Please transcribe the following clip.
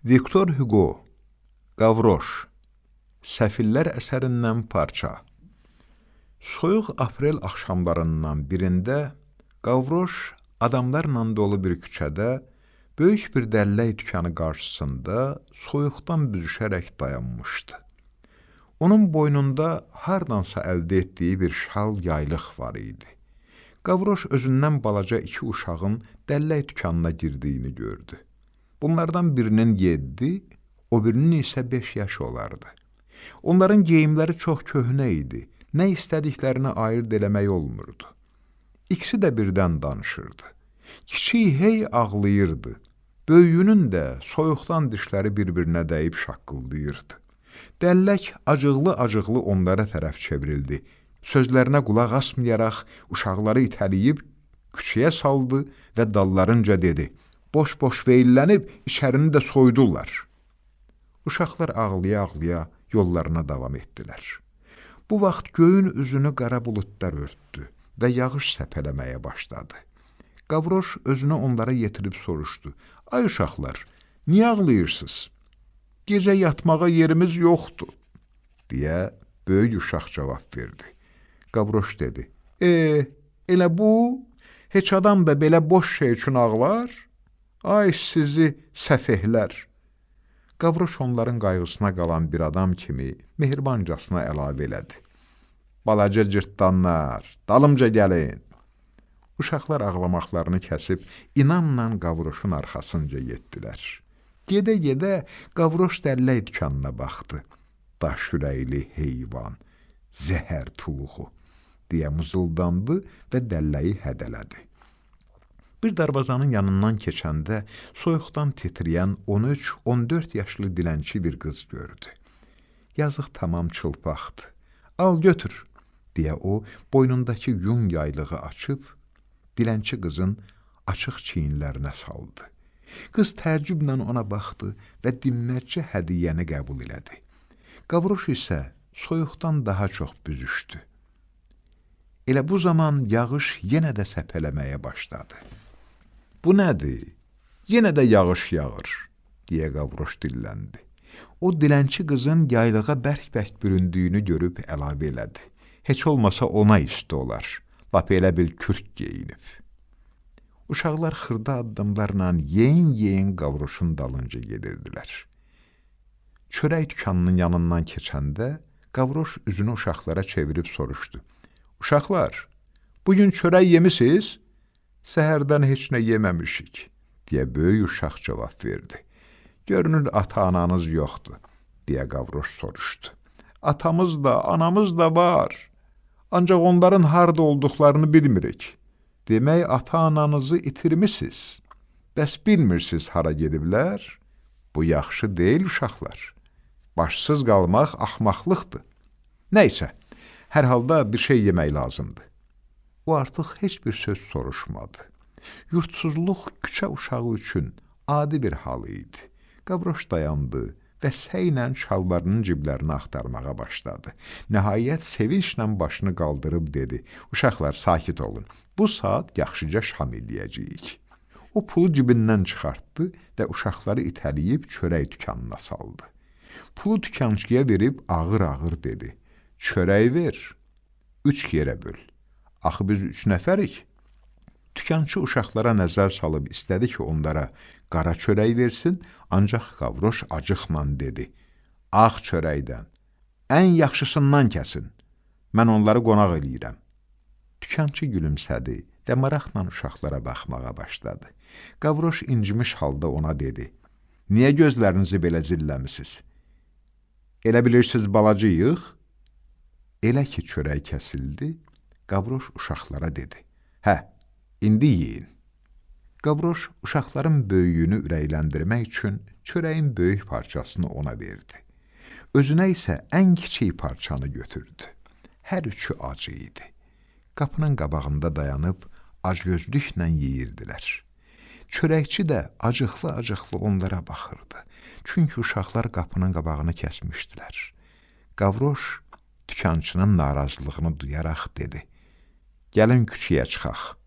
Viktor Hugo Qavroş Səfillər əsərindən parça Soyuq aprel axşamlarından birində Qavroş adamlarla dolu bir küçədə böyük bir dəllək dükanı qarşısında soyuqdan büzüşərək dayanmışdı. Onun boynunda hardansa əldə etdiyi bir şal yaylıq var idi. Qavroş özündən balaca iki uşağın dəllək dükanına girdiyini gördü. Bunlardan birinin 7, o birinin isə 5 yaşı olardı. Onların geyimləri çox köhnə idi. Nə istədiklərini ayırd eləmək olmurdu. İkisi də birdən danışırdı. Kiçik hey ağlayırdı. Böyüyünün də soyuqdan dişləri bir-birinə dəyib şaqqıldayırdı. Dəllək acıqlı-acıqlı onlara tərəf çevrildi. Sözlərinə qulaq asmayaraq uşaqları itələyib küçəyə saldı və dallarınca dedi: boş-boş veillənib içərini də soydular. Uşaqlar ağlaya-ağlaya yollarına davam etdilər. Bu vaxt göyün üzünü qara buludlar örtdü və yağış səpələməyə başladı. Qavroş özünü onlara yetirib soruşdu. Ay uşaqlar, niyə ağlayırsınız? Gecə yatmağa yerimiz yoxdur, deyə böyük uşaq cavab verdi. Qavroş dedi, e, elə bu, heç adam da belə boş şey üçün ağlar? Ay sizi səfehlər! Qavroş onların qayğısına qalan bir adam kimi mehribancasına əlavə elədi. Balaca cırtdanlar, dalımca gəlin! Uşaqlar ağlamaqlarını kəsib, inamla Qavroşun arxasınca getdilər. Gedə-gedə Qavroş dəllək dükanına baxdı. Daş ürəkli heyvan, zəhər tuluğu, deyə mızıldandı və dəlləyi hədələdi. Bir darvazanın yanından keçəndə soyuqdan titrəyən 13-14 yaşlı dilənçi bir qız gördü. Yazıq tamam çılpaqdı. Al götür, deyə o boynundakı yun yaylığı açıb dilənçi qızın açıq çiyinlərinə saldı. Qız təəccüblə ona baxdı və dinməkcə hədiyyəni qəbul elədi. Qavroş isə soyuqdan daha çox büzüşdü. Elə bu zaman yağış yenə də səpələməyə başladı. Bu nədir? Yenə də yağış yağır, deyə Qavroş dilləndi. O dilənçi qızın yaylığa bərk-bərk büründüyünü görüb əlavə elədi. Heç olmasa ona isti olar. Lap elə bil kürk geyinib. Uşaqlar xırda addımlarla yeyin-yeyin Qavroşun dalınca gedirdilər. Çörək dükanının yanından keçəndə Qavroş üzünü uşaqlara çevirib soruşdu. Uşaqlar, bugün çörək yemisiz? Səhərdən heç nə yeməmişik, deyə böyük uşaq cavab verdi. Görünür, ata-ananız yoxdur, deyə Qavroş soruşdu. Atamız da, anamız da var, ancaq onların harda olduqlarını bilmirik. Demək, ata-ananızı itirmisiniz. Bəs bilmirsiniz hara gediblər? Bu yaxşı deyil, uşaqlar. Başsız qalmaq axmaqlıqdır. Nəysə, hər halda bir şey yemək lazımdır. O artıq heç bir söz soruşmadı. Yurtsuzluq küçə uşağı üçün adi bir hal idi. Qavroş dayandı və səylə şalvarının ciblərini axtarmağa başladı. Nəhayət sevinclə başını qaldırıb dedi: "Uşaqlar, sakit olun. Bu saat yaxşıca şam eləyəcəyik." O pulu cibindən çıxartdı və uşaqları itələyib çörək dükanına saldı. Pulu dükançıya verib ağır-ağır dedi: "Çörək ver, üç yerə böl." Axı biz üç nəfərik. Tükançı uşaqlara nəzər salıb istədi ki, onlara qara çörək versin, ancaq Qavroş acıqla dedi. Ağ çörəkdən, ən yaxşısından kəsin. Mən onları qonaq eləyirəm. Tükançı gülümsədi və maraqla uşaqlara baxmağa başladı. Qavroş incimiş halda ona dedi. Niyə gözlərinizi belə zilləmisiniz? Elə bilirsiniz balacıyıq? Elə ki, çörək kəsildi, Qavroş uşaqlara dedi. Hə, indi yeyin. Qavroş uşaqların böyüyünü ürəkləndirmək üçün çörəyin böyük parçasını ona verdi. Özünə isə ən kiçik parçanı götürdü. Hər üçü acı idi. Qapının qabağında dayanıb acgözlüklə yeyirdilər. Çörəkçi də acıqlı-acıqlı onlara baxırdı. Çünki uşaqlar qapının qabağını kəsmişdilər. Qavroş dükançının narazılığını duyaraq dedi: Gəlin küçəyə çıxaq.